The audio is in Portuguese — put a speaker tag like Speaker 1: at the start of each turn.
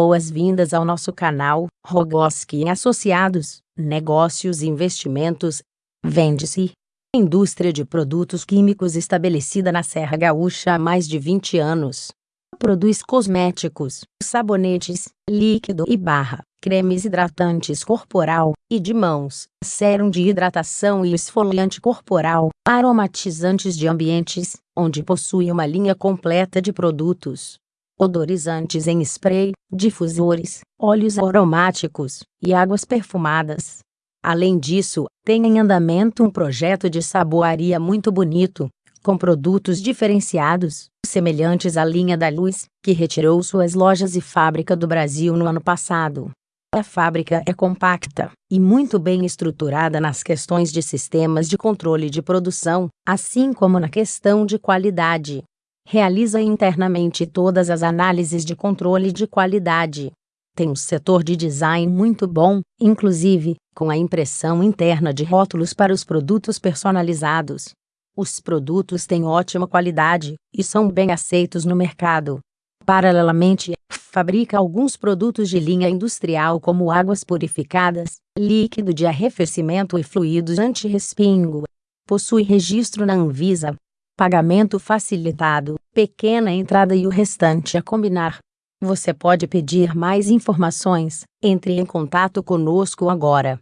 Speaker 1: boas-vindas ao nosso canal Rogoski Associados, Negócios e Investimentos. Vende-se. Indústria de produtos químicos estabelecida na Serra Gaúcha há mais de 20 anos. Produz cosméticos, sabonetes, líquido e barra, cremes hidratantes corporal e de mãos, sérum de hidratação e esfoliante corporal, aromatizantes de ambientes, onde possui uma linha completa de produtos odorizantes em spray, difusores, óleos aromáticos e águas perfumadas. Além disso, tem em andamento um projeto de saboaria muito bonito, com produtos diferenciados, semelhantes à linha da Luz, que retirou suas lojas e fábrica do Brasil no ano passado. A fábrica é compacta e muito bem estruturada nas questões de sistemas de controle de produção, assim como na questão de qualidade realiza internamente todas as análises de controle de qualidade. Tem um setor de design muito bom, inclusive, com a impressão interna de rótulos para os produtos personalizados. Os produtos têm ótima qualidade e são bem aceitos no mercado. Paralelamente, fabrica alguns produtos de linha industrial como águas purificadas, líquido de arrefecimento e fluidos anti-respingo. Possui registro na Anvisa, pagamento facilitado, pequena entrada e o restante a combinar. Você pode pedir mais informações. Entre em contato conosco agora.